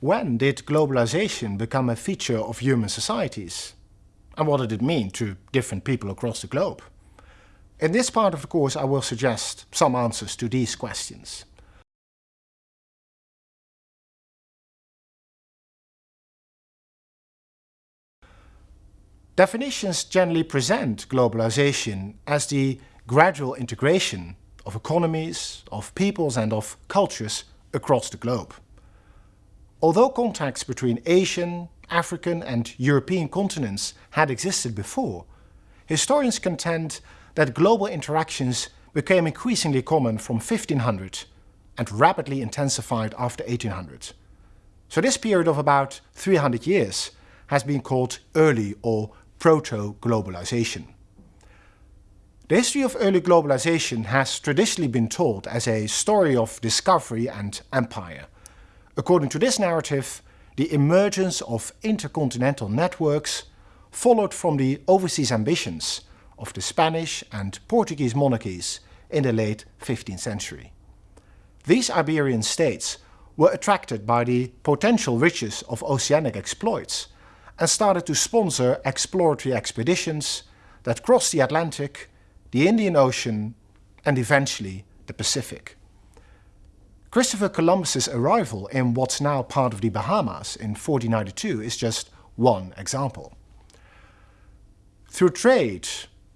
when did globalization become a feature of human societies? And what did it mean to different people across the globe? In this part of the course I will suggest some answers to these questions. Definitions generally present globalization as the gradual integration of economies, of peoples and of cultures across the globe. Although contacts between Asian, African and European continents had existed before, historians contend that global interactions became increasingly common from 1500 and rapidly intensified after 1800. So this period of about 300 years has been called early or proto-globalization. The history of early globalization has traditionally been told as a story of discovery and empire. According to this narrative, the emergence of intercontinental networks followed from the overseas ambitions of the Spanish and Portuguese monarchies in the late 15th century. These Iberian states were attracted by the potential riches of oceanic exploits and started to sponsor exploratory expeditions that crossed the Atlantic, the Indian Ocean and eventually the Pacific. Christopher Columbus's arrival in what's now part of the Bahamas in 1492 is just one example. Through trade,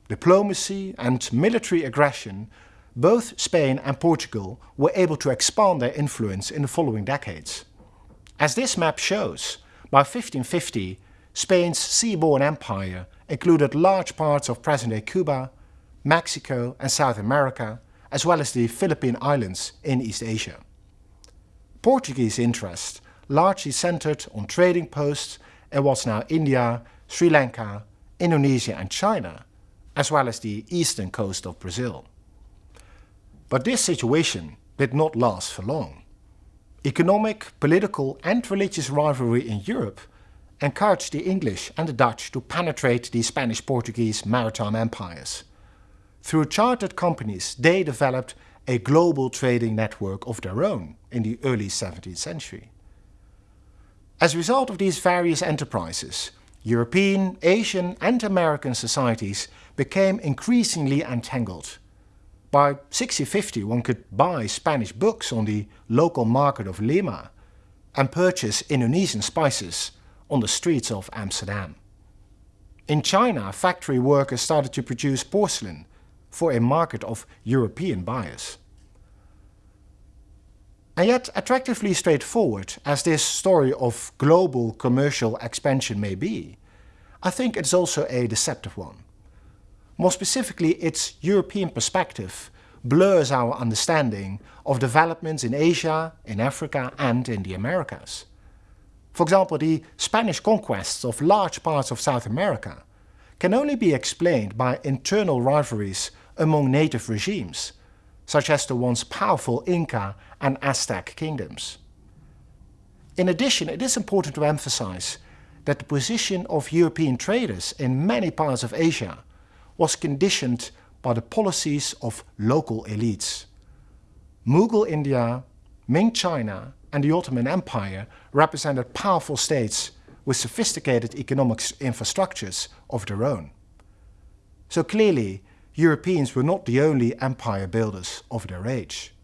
diplomacy and military aggression, both Spain and Portugal were able to expand their influence in the following decades. As this map shows, by 1550 Spain's seaborne empire included large parts of present-day Cuba, Mexico and South America, as well as the Philippine Islands in East Asia. Portuguese interest largely centered on trading posts in what's now India, Sri Lanka, Indonesia and China, as well as the eastern coast of Brazil. But this situation did not last for long. Economic, political and religious rivalry in Europe encouraged the English and the Dutch to penetrate the Spanish-Portuguese maritime empires. Through chartered companies, they developed a global trading network of their own in the early 17th century. As a result of these various enterprises, European, Asian and American societies became increasingly entangled. By 1650 one could buy Spanish books on the local market of Lima and purchase Indonesian spices on the streets of Amsterdam. In China, factory workers started to produce porcelain for a market of European buyers. And yet, attractively straightforward as this story of global commercial expansion may be, I think it's also a deceptive one. More specifically, its European perspective blurs our understanding of developments in Asia, in Africa and in the Americas. For example, the Spanish conquests of large parts of South America can only be explained by internal rivalries among native regimes, such as the once powerful Inca and Aztec kingdoms. In addition, it is important to emphasize that the position of European traders in many parts of Asia was conditioned by the policies of local elites. Mughal India, Ming China and the Ottoman Empire represented powerful states with sophisticated economic infrastructures of their own. So clearly, Europeans were not the only empire builders of their age.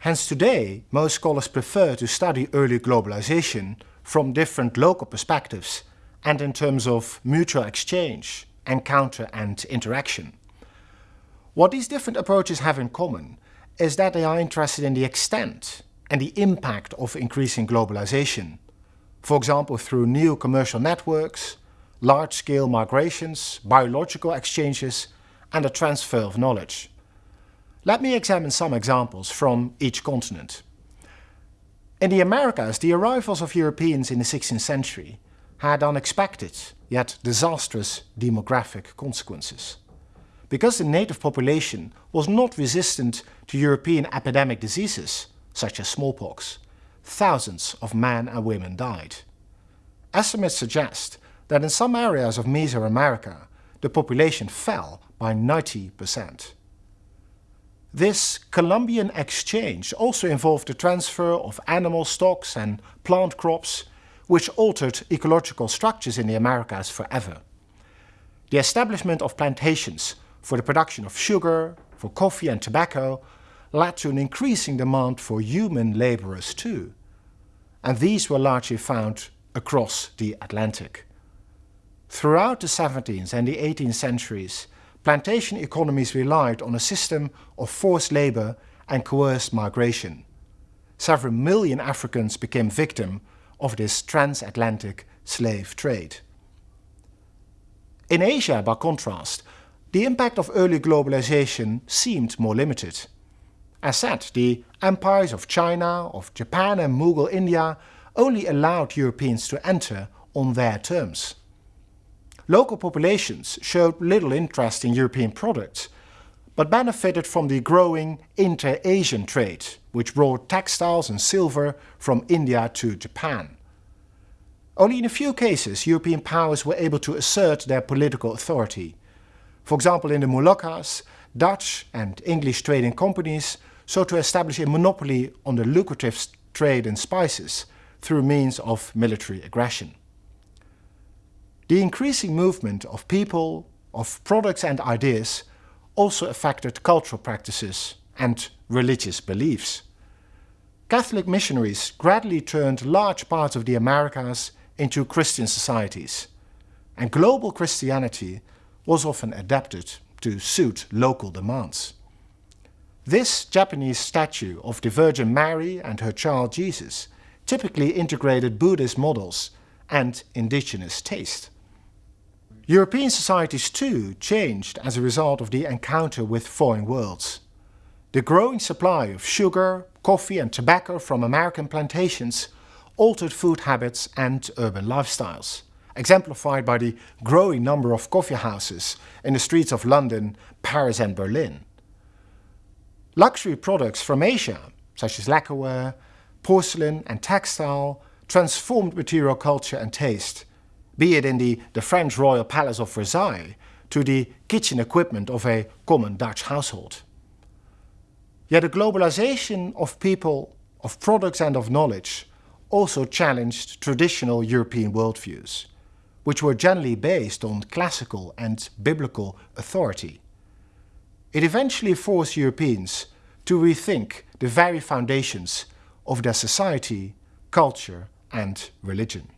Hence today, most scholars prefer to study early globalization from different local perspectives and in terms of mutual exchange, encounter and interaction. What these different approaches have in common is that they are interested in the extent and the impact of increasing globalization, for example through new commercial networks, large-scale migrations, biological exchanges and the transfer of knowledge. Let me examine some examples from each continent. In the Americas, the arrivals of Europeans in the 16th century had unexpected, yet disastrous demographic consequences. Because the native population was not resistant to European epidemic diseases, such as smallpox, thousands of men and women died. Estimates suggest that in some areas of Mesoamerica, the population fell by 90%. This Columbian exchange also involved the transfer of animal stocks and plant crops, which altered ecological structures in the Americas forever. The establishment of plantations for the production of sugar, for coffee and tobacco led to an increasing demand for human laborers too. And these were largely found across the Atlantic. Throughout the 17th and the 18th centuries, plantation economies relied on a system of forced labor and coerced migration. Several million Africans became victim of this transatlantic slave trade. In Asia, by contrast, the impact of early globalization seemed more limited. As said, the empires of China, of Japan and Mughal India only allowed Europeans to enter on their terms. Local populations showed little interest in European products, but benefited from the growing inter-Asian trade, which brought textiles and silver from India to Japan. Only in a few cases European powers were able to assert their political authority. For example, in the Moluccas, Dutch and English trading companies sought to establish a monopoly on the lucrative trade in spices through means of military aggression. The increasing movement of people, of products and ideas also affected cultural practices and religious beliefs. Catholic missionaries gradually turned large parts of the Americas into Christian societies, and global Christianity was often adapted to suit local demands. This Japanese statue of the Virgin Mary and her child Jesus typically integrated Buddhist models and indigenous taste. European societies too changed as a result of the encounter with foreign worlds. The growing supply of sugar, coffee and tobacco from American plantations altered food habits and urban lifestyles, exemplified by the growing number of coffee houses in the streets of London, Paris and Berlin. Luxury products from Asia, such as lacquerware, porcelain and textile, transformed material culture and taste be it in the, the French royal palace of Versailles to the kitchen equipment of a common Dutch household. Yet the globalization of people, of products and of knowledge also challenged traditional European worldviews, which were generally based on classical and biblical authority. It eventually forced Europeans to rethink the very foundations of their society, culture and religion.